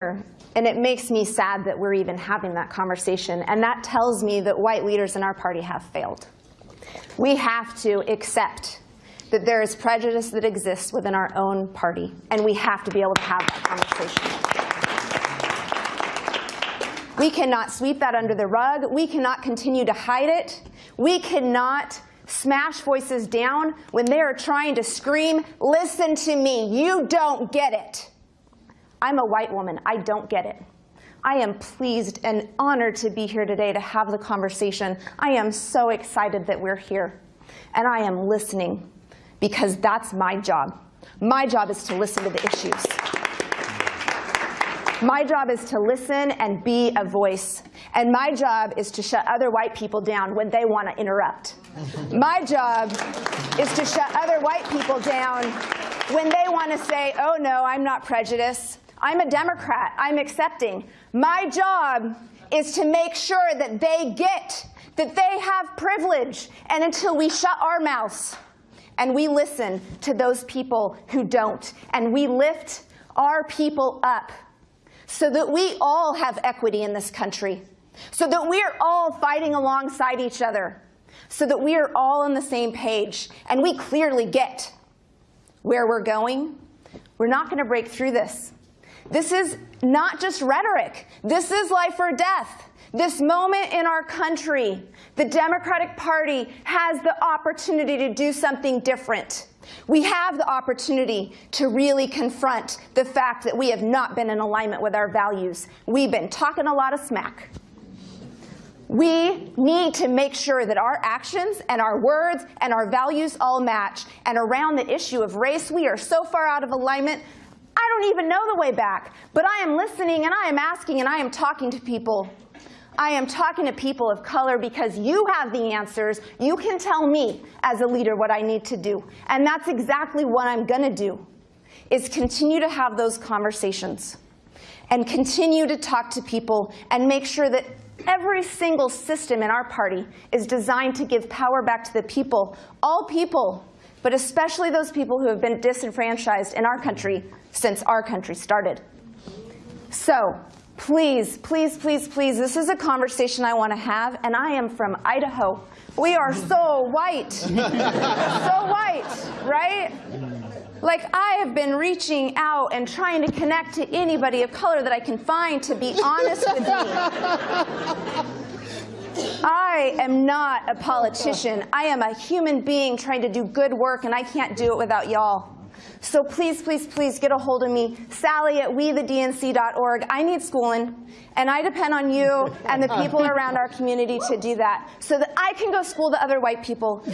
And it makes me sad that we're even having that conversation. And that tells me that white leaders in our party have failed. We have to accept that there is prejudice that exists within our own party. And we have to be able to have that conversation. We cannot sweep that under the rug. We cannot continue to hide it. We cannot smash voices down when they are trying to scream, listen to me, you don't get it. I'm a white woman. I don't get it. I am pleased and honored to be here today to have the conversation. I am so excited that we're here. And I am listening because that's my job. My job is to listen to the issues. My job is to listen and be a voice. And my job is to shut other white people down when they want to interrupt. My job is to shut other white people down when they want to say, oh, no, I'm not prejudiced. I'm a Democrat. I'm accepting. My job is to make sure that they get that they have privilege. And until we shut our mouths and we listen to those people who don't, and we lift our people up so that we all have equity in this country, so that we are all fighting alongside each other, so that we are all on the same page, and we clearly get where we're going, we're not going to break through this this is not just rhetoric. This is life or death. This moment in our country, the Democratic Party has the opportunity to do something different. We have the opportunity to really confront the fact that we have not been in alignment with our values. We've been talking a lot of smack. We need to make sure that our actions and our words and our values all match. And around the issue of race, we are so far out of alignment I don't even know the way back. But I am listening and I am asking and I am talking to people. I am talking to people of color because you have the answers. You can tell me as a leader what I need to do. And that's exactly what I'm going to do, is continue to have those conversations and continue to talk to people and make sure that every single system in our party is designed to give power back to the people, all people, but especially those people who have been disenfranchised in our country since our country started. So please, please, please, please, this is a conversation I want to have, and I am from Idaho. We are so white, so white, right? Like I have been reaching out and trying to connect to anybody of color that I can find to be honest with me. I am not a politician. I am a human being trying to do good work, and I can't do it without y'all. So please, please, please get a hold of me, Sally at wethednc.org. I need schooling, and I depend on you and the people around our community to do that so that I can go school the other white people.